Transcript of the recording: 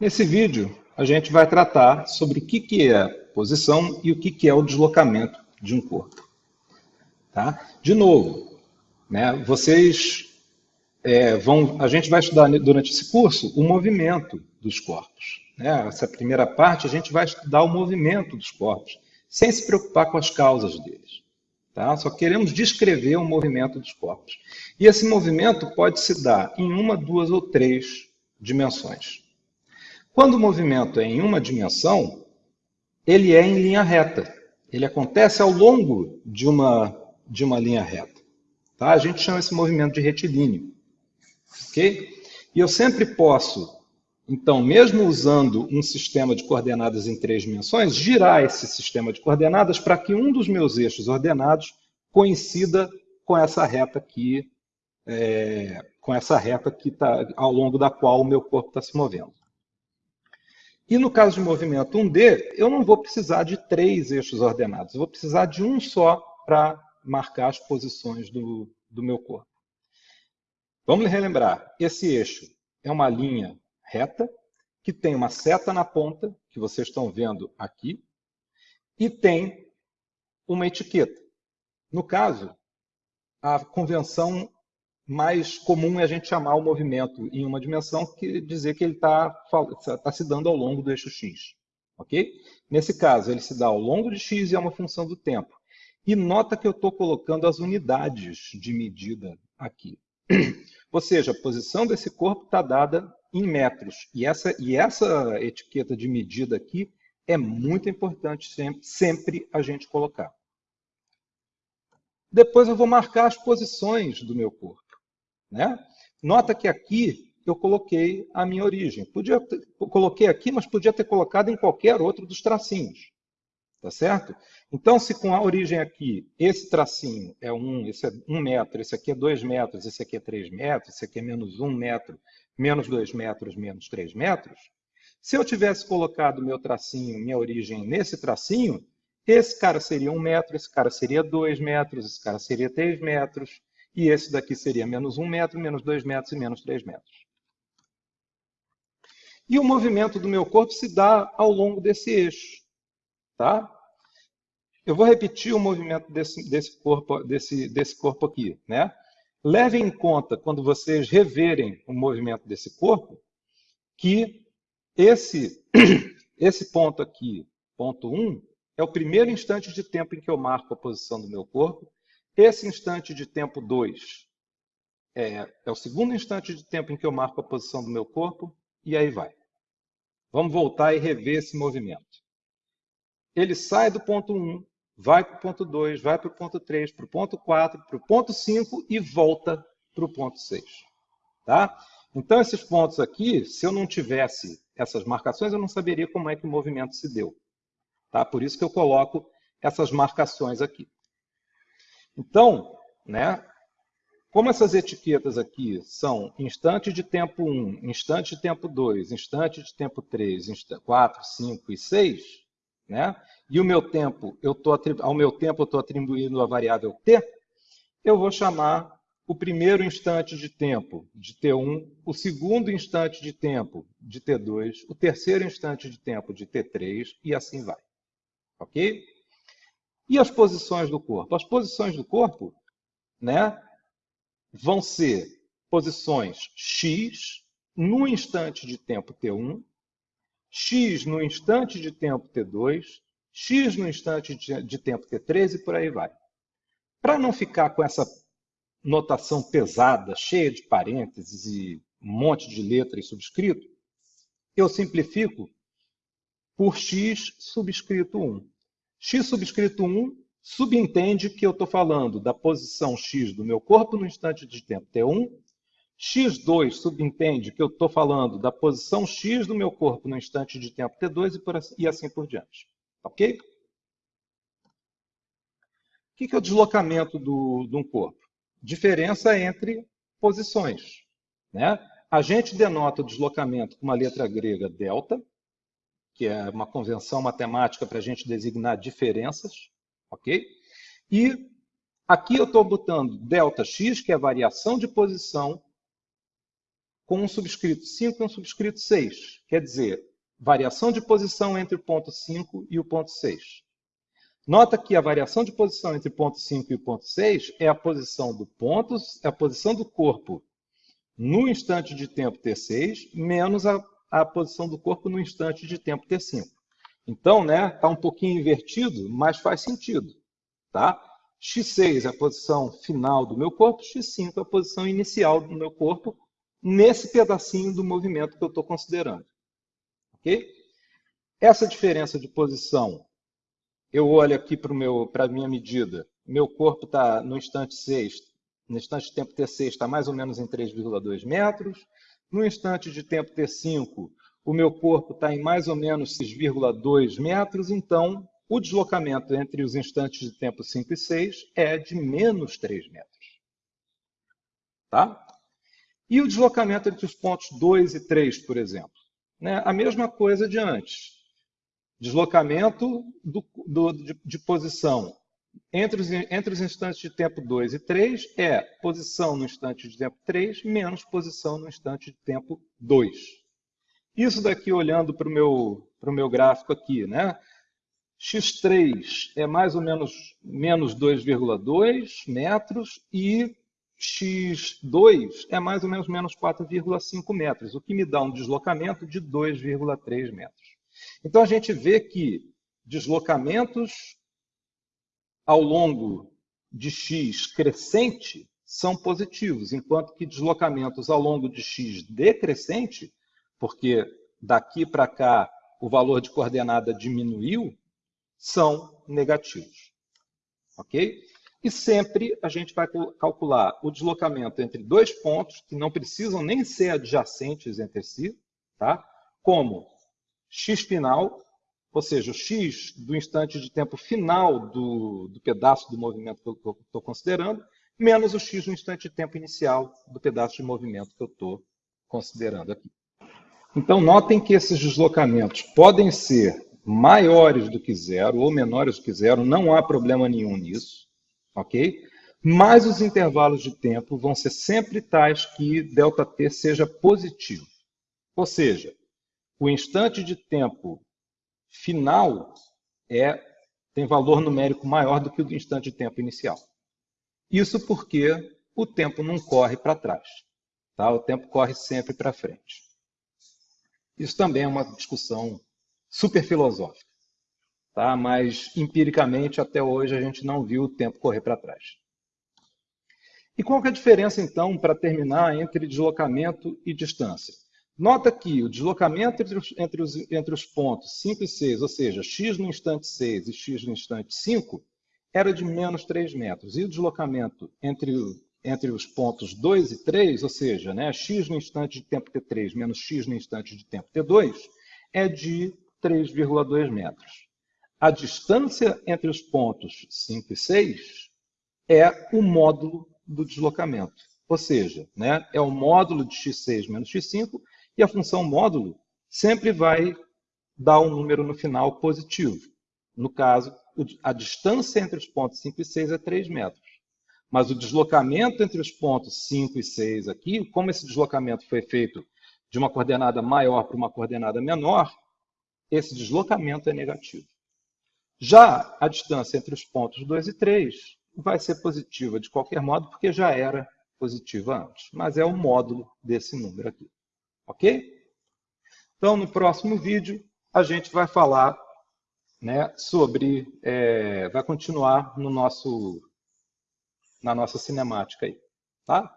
Nesse vídeo, a gente vai tratar sobre o que, que é posição e o que, que é o deslocamento de um corpo. Tá? De novo, né, vocês é, vão, a gente vai estudar durante esse curso o movimento dos corpos. Né? Essa primeira parte a gente vai estudar o movimento dos corpos, sem se preocupar com as causas deles. Tá? Só queremos descrever o movimento dos corpos. E esse movimento pode se dar em uma, duas ou três dimensões. Quando o movimento é em uma dimensão, ele é em linha reta. Ele acontece ao longo de uma, de uma linha reta. Tá? A gente chama esse movimento de retilíneo. Ok? E eu sempre posso, então, mesmo usando um sistema de coordenadas em três dimensões, girar esse sistema de coordenadas para que um dos meus eixos ordenados coincida com essa reta aqui, é, com essa reta que está ao longo da qual o meu corpo está se movendo. E no caso de movimento 1D, eu não vou precisar de três eixos ordenados, eu vou precisar de um só para marcar as posições do, do meu corpo. Vamos relembrar, esse eixo é uma linha reta, que tem uma seta na ponta, que vocês estão vendo aqui, e tem uma etiqueta. No caso, a convenção mais comum é a gente chamar o movimento em uma dimensão que dizer que ele está tá se dando ao longo do eixo x. ok? Nesse caso, ele se dá ao longo de x e é uma função do tempo. E nota que eu estou colocando as unidades de medida aqui. Ou seja, a posição desse corpo está dada em metros. E essa, e essa etiqueta de medida aqui é muito importante sempre, sempre a gente colocar. Depois eu vou marcar as posições do meu corpo. Né? Nota que aqui eu coloquei a minha origem. Podia ter, coloquei aqui, mas podia ter colocado em qualquer outro dos tracinhos. Tá certo? Então, se com a origem aqui, esse tracinho é 1, um, esse é 1 um metro, esse aqui é 2 metros, esse aqui é 3 metros, esse aqui é menos 1 metro, menos 2 metros, menos 3 metros, se eu tivesse colocado meu tracinho, minha origem nesse tracinho, esse cara seria 1 metro, esse cara seria 2 metros, esse cara seria 3 metros, e esse daqui seria menos 1 metro, menos 2 metros e menos 3 metros. E o movimento do meu corpo se dá ao longo desse eixo. Tá? Eu vou repetir o movimento desse, desse, corpo, desse, desse corpo aqui. Né? Levem em conta, quando vocês reverem o movimento desse corpo, que esse, esse ponto aqui, ponto 1, é o primeiro instante de tempo em que eu marco a posição do meu corpo, esse instante de tempo 2 é, é o segundo instante de tempo em que eu marco a posição do meu corpo, e aí vai. Vamos voltar e rever esse movimento. Ele sai do ponto 1, vai para o ponto 2, vai para o ponto 3, para o ponto 4, para o ponto 5 e volta para o ponto 6. Tá? Então, esses pontos aqui, se eu não tivesse essas marcações, eu não saberia como é que o movimento se deu. Tá? Por isso que eu coloco essas marcações aqui. Então, né, como essas etiquetas aqui são instante de tempo 1, instante de tempo 2, instante de tempo 3, 4, 5 e 6, né, e o meu tempo, eu tô, ao meu tempo eu estou atribuindo a variável t, eu vou chamar o primeiro instante de tempo de T1, o segundo instante de tempo de T2, o terceiro instante de tempo de T3 e assim vai. Ok? E as posições do corpo? As posições do corpo né, vão ser posições x no instante de tempo t1, x no instante de tempo t2, x no instante de tempo t3 e por aí vai. Para não ficar com essa notação pesada, cheia de parênteses e um monte de letra e subscrito, eu simplifico por x subscrito 1 x subscrito 1 subentende que eu estou falando da posição x do meu corpo no instante de tempo t1. x2 subentende que eu estou falando da posição x do meu corpo no instante de tempo t2 e, por assim, e assim por diante. Ok? O que é o deslocamento do, de um corpo? Diferença entre posições. Né? A gente denota o deslocamento com uma letra grega delta, que é uma convenção matemática para a gente designar diferenças, ok? E aqui eu estou botando ΔX, que é a variação de posição, com um subscrito 5 e um subscrito 6. Quer dizer, variação de posição entre o ponto 5 e o ponto 6. Nota que a variação de posição entre o ponto 5 e o ponto 6 é a posição do ponto, é a posição do corpo no instante de tempo T6, menos a, a posição do corpo no instante de tempo T5. Então, né, está um pouquinho invertido, mas faz sentido. Tá? X6 é a posição final do meu corpo, X5 é a posição inicial do meu corpo, nesse pedacinho do movimento que eu estou considerando. Ok? Essa diferença de posição, eu olho aqui para a minha medida, meu corpo está no instante 6, no instante de tempo T6 está mais ou menos em 3,2 metros, no instante de tempo T5, o meu corpo está em mais ou menos 6,2 metros, então o deslocamento entre os instantes de tempo 5 e 6 é de menos 3 metros. Tá? E o deslocamento entre os pontos 2 e 3, por exemplo? Né? A mesma coisa de antes. Deslocamento do, do, de, de, posição entre os, entre os instantes de tempo 2 e 3 é posição no instante de tempo 3 menos posição no instante de tempo 2. Isso daqui, olhando para o meu, meu gráfico aqui, né? X3 é mais ou menos menos 2,2 metros e x2 é mais ou menos menos 4,5 metros, o que me dá um deslocamento de 2,3 metros. Então a gente vê que deslocamentos ao longo de x crescente são positivos, enquanto que deslocamentos ao longo de x decrescente, porque daqui para cá o valor de coordenada diminuiu, são negativos. Ok? E sempre a gente vai calcular o deslocamento entre dois pontos, que não precisam nem ser adjacentes entre si, tá? como x final, ou seja, o x do instante de tempo final do, do pedaço do movimento que eu estou considerando, menos o x do instante de tempo inicial do pedaço de movimento que eu estou considerando aqui. Então, notem que esses deslocamentos podem ser maiores do que zero ou menores do que zero, não há problema nenhum nisso ok? Mas os intervalos de tempo vão ser sempre tais que ΔT seja positivo. Ou seja, o instante de tempo final é, tem valor numérico maior do que o instante de tempo inicial. Isso porque o tempo não corre para trás. Tá? O tempo corre sempre para frente. Isso também é uma discussão super filosófica tá? mas empiricamente até hoje a gente não viu o tempo correr para trás. E qual é a diferença, então, para terminar, entre deslocamento e distância? Nota que o deslocamento entre os, entre, os, entre os pontos 5 e 6, ou seja, x no instante 6 e x no instante 5, era de menos 3 metros. E o deslocamento entre, entre os pontos 2 e 3, ou seja, né, x no instante de tempo t3 menos x no instante de tempo t2, é de 3,2 metros. A distância entre os pontos 5 e 6 é o módulo do deslocamento. Ou seja, né, é o módulo de x6 menos x5 e a função módulo sempre vai dar um número no final positivo. No caso, a distância entre os pontos 5 e 6 é 3 metros. Mas o deslocamento entre os pontos 5 e 6 aqui, como esse deslocamento foi feito de uma coordenada maior para uma coordenada menor, esse deslocamento é negativo. Já a distância entre os pontos 2 e 3 vai ser positiva de qualquer modo, porque já era positiva antes. Mas é o módulo desse número aqui. Ok? Então, no próximo vídeo, a gente vai falar né, sobre... É, vai continuar no nosso, na nossa cinemática aí. Tá?